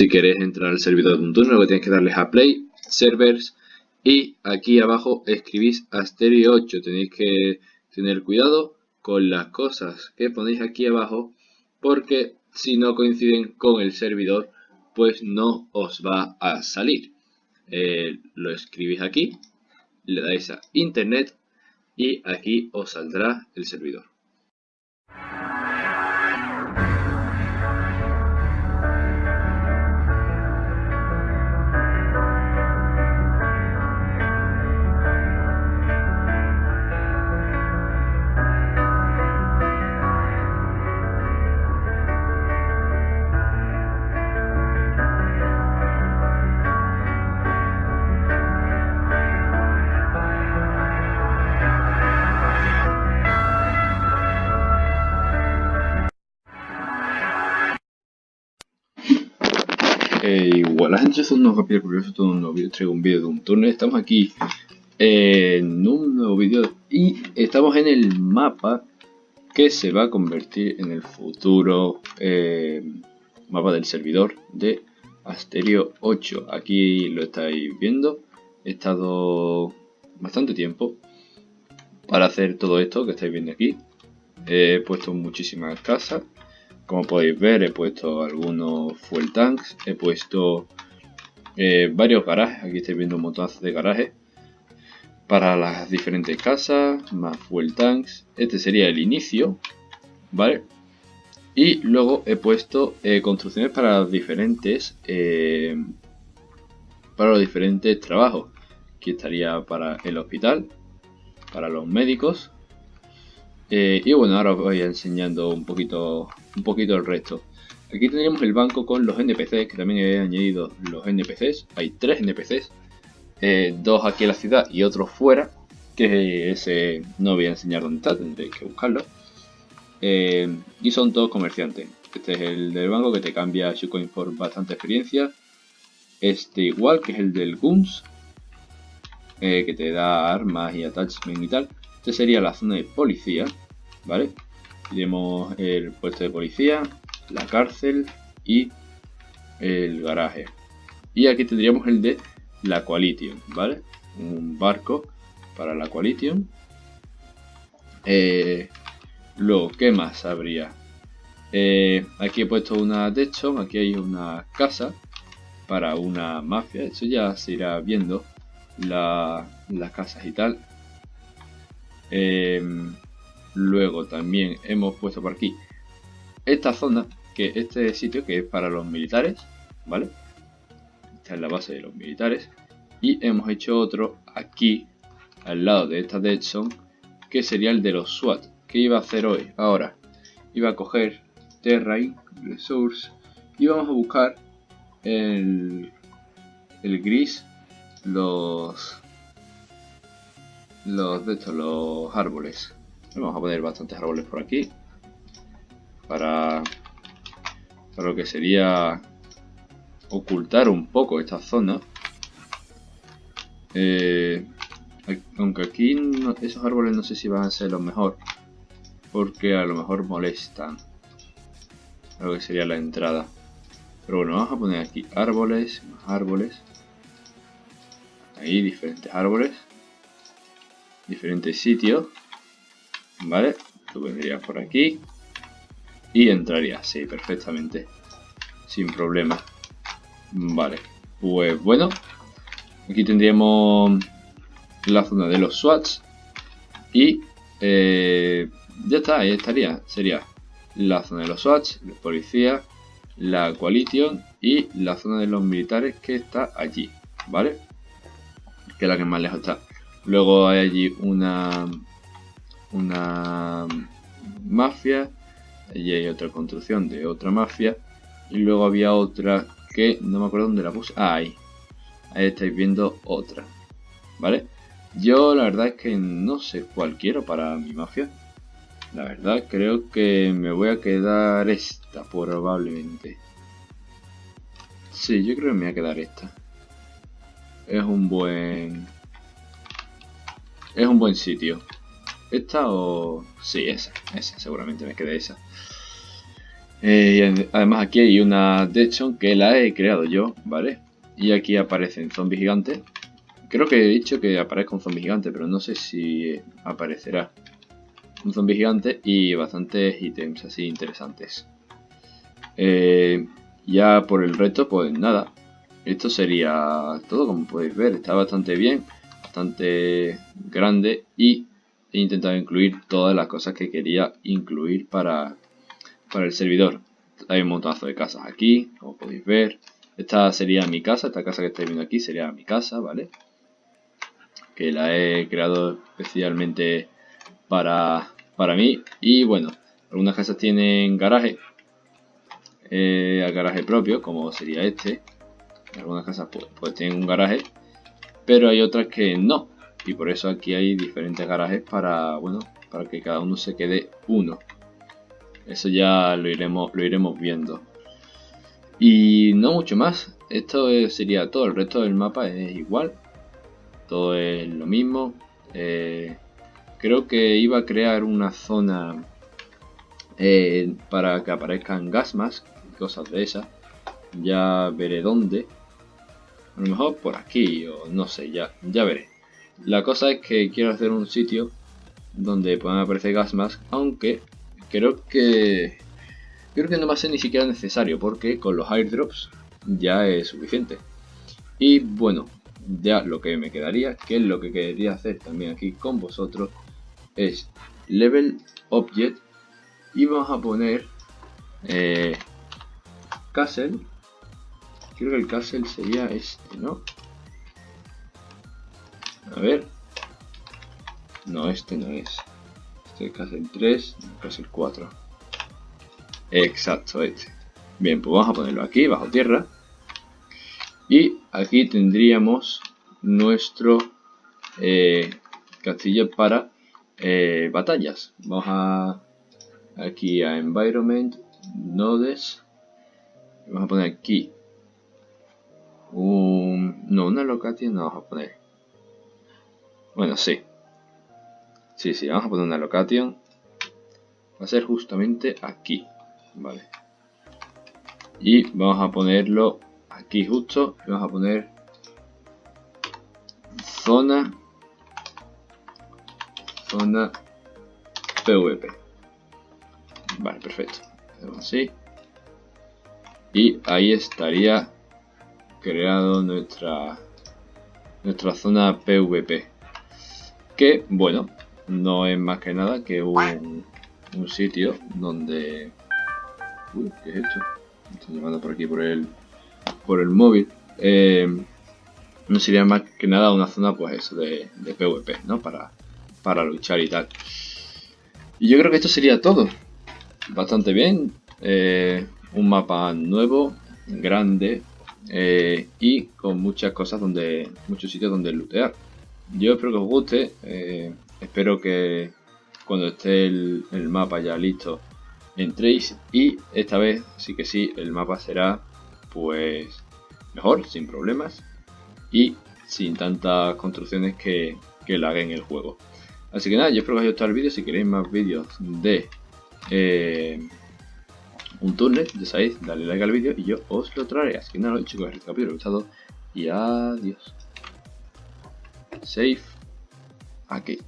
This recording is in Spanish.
Si queréis entrar al servidor de un turno, lo que tenéis que darles a Play, Servers y aquí abajo escribís Asterio 8. Tenéis que tener cuidado con las cosas que ponéis aquí abajo porque si no coinciden con el servidor pues no os va a salir. Eh, lo escribís aquí, le dais a Internet y aquí os saldrá el servidor. Igual la gente es un nuevo rápido curioso, todo un nuevo vídeo, traigo un vídeo de un turno. Estamos aquí en un nuevo vídeo y estamos en el mapa que se va a convertir en el futuro eh, mapa del servidor de Asterio 8. Aquí lo estáis viendo. He estado bastante tiempo para hacer todo esto que estáis viendo aquí. He puesto muchísimas casas como podéis ver he puesto algunos fuel tanks, he puesto eh, varios garajes, aquí estáis viendo un montón de garajes para las diferentes casas, más fuel tanks, este sería el inicio, ¿vale? Y luego he puesto eh, construcciones para los diferentes eh, para los diferentes trabajos. Aquí estaría para el hospital, para los médicos, eh, y bueno, ahora os voy enseñando un poquito, un poquito el resto. Aquí tendríamos el banco con los NPCs, que también he añadido los NPCs. Hay tres NPCs, eh, dos aquí en la ciudad y otro fuera, que ese no voy a enseñar dónde está, tendréis que buscarlo. Eh, y son todos comerciantes. Este es el del banco que te cambia Shucoin por bastante experiencia. Este igual, que es el del Guns, que te da armas y attachment y tal. Este sería la zona de policía, ¿vale? Tenemos el puesto de policía, la cárcel y el garaje. Y aquí tendríamos el de la Coalition, ¿vale? Un barco para la Coalition. Eh, luego, ¿qué más habría? Eh, aquí he puesto una Deadson, aquí hay una casa para una mafia. Eso ya se irá viendo las casas y tal. Em, luego también hemos puesto por aquí esta zona, que este sitio que es para los militares, ¿vale? Esta es la base de los militares. Y hemos hecho otro aquí, al lado de esta Dead Zone, que sería el de los SWAT. ¿Qué iba a hacer hoy? Ahora, iba a coger Terrain, Resource, y vamos a buscar el, el gris, los los de estos, los árboles. Vamos a poner bastantes árboles por aquí. Para, para lo que sería ocultar un poco esta zona. Eh, aunque aquí esos árboles no sé si van a ser lo mejor. Porque a lo mejor molestan. Lo que sería la entrada. Pero bueno, vamos a poner aquí árboles, más árboles. Ahí diferentes árboles diferentes sitios. ¿Vale? Tú vendrías por aquí. Y entrarías, sí, perfectamente. Sin problema. Vale. Pues bueno. Aquí tendríamos la zona de los SWATs. Y eh, ya está, ahí estaría. Sería la zona de los SWATs, la policía, la coalition y la zona de los militares que está allí. ¿Vale? Que es la que más lejos está. Luego hay allí una, una mafia. Allí hay otra construcción de otra mafia. Y luego había otra que no me acuerdo dónde la puse. Ah, ahí. Ahí estáis viendo otra. ¿Vale? Yo la verdad es que no sé cuál quiero para mi mafia. La verdad creo que me voy a quedar esta probablemente. Sí, yo creo que me voy a quedar esta. Es un buen es un buen sitio. ¿Esta o...? Sí, esa, esa, seguramente me quedé esa. Eh, además aquí hay una Deadshot que la he creado yo, ¿vale? Y aquí aparecen zombies gigantes. Creo que he dicho que aparezca un zombie gigante, pero no sé si aparecerá un zombie gigante y bastantes ítems así interesantes. Eh, ya por el resto, pues nada. Esto sería todo, como podéis ver. Está bastante bien, bastante grande y he intentado incluir todas las cosas que quería incluir para, para el servidor. Hay un montazo de casas aquí, como podéis ver. Esta sería mi casa, esta casa que estáis viendo aquí sería mi casa, ¿vale? Que la he creado especialmente para, para mí. Y bueno, algunas casas tienen garaje, eh, garaje propio, como sería este. Algunas casas pues, pues tienen un garaje, pero hay otras que no. Y por eso aquí hay diferentes garajes para, bueno, para que cada uno se quede uno. Eso ya lo iremos, lo iremos viendo. Y no mucho más. Esto sería todo. El resto del mapa es igual. Todo es lo mismo. Eh, creo que iba a crear una zona eh, para que aparezcan gasmas y cosas de esas. Ya veré dónde. A lo mejor por aquí o no sé, ya, ya veré. La cosa es que quiero hacer un sitio donde puedan aparecer gasmas, aunque creo que creo que no va a ser ni siquiera necesario porque con los airdrops ya es suficiente. Y bueno, ya lo que me quedaría, que es lo que quería hacer también aquí con vosotros, es level object y vamos a poner eh, castle. Creo que el castle sería este, ¿no? A ver. No, este no es. Este es castle 3, castle 4. Exacto, este. Bien, pues vamos a ponerlo aquí, bajo tierra. Y aquí tendríamos nuestro eh, castillo para eh, batallas. Vamos a aquí a Environment, Nodes. Vamos a poner aquí un... No, una location no vamos a poner. Bueno, sí. Sí, sí, vamos a poner una location. Va a ser justamente aquí. Vale. Y vamos a ponerlo aquí justo. Y vamos a poner zona zona PvP. Vale, perfecto. Así. Y ahí estaría creado nuestra nuestra zona PvP. Que, bueno, no es más que nada que un, un sitio donde Uy, ¿qué es esto? Me llamando por aquí por el, por el móvil. Eh, no sería más que nada una zona, pues eso, de, PvP, ¿no? Para, para luchar y tal. Y yo creo que esto sería todo. Bastante bien. Eh, un mapa nuevo, grande eh, y con muchas cosas donde, muchos sitios donde lootear. Yo espero que os guste. espero que cuando esté el mapa ya listo entréis y esta vez sí que sí el mapa será pues mejor, sin problemas y sin tantas construcciones que, que laguen el juego. Así que nada, yo espero que os haya gustado el vídeo. Si queréis más vídeos de eh, un túnel, ya sabéis, dale like al vídeo y yo os lo traeré. Así que nada, chicos, el capítulo gustado y adiós. Safe aquí.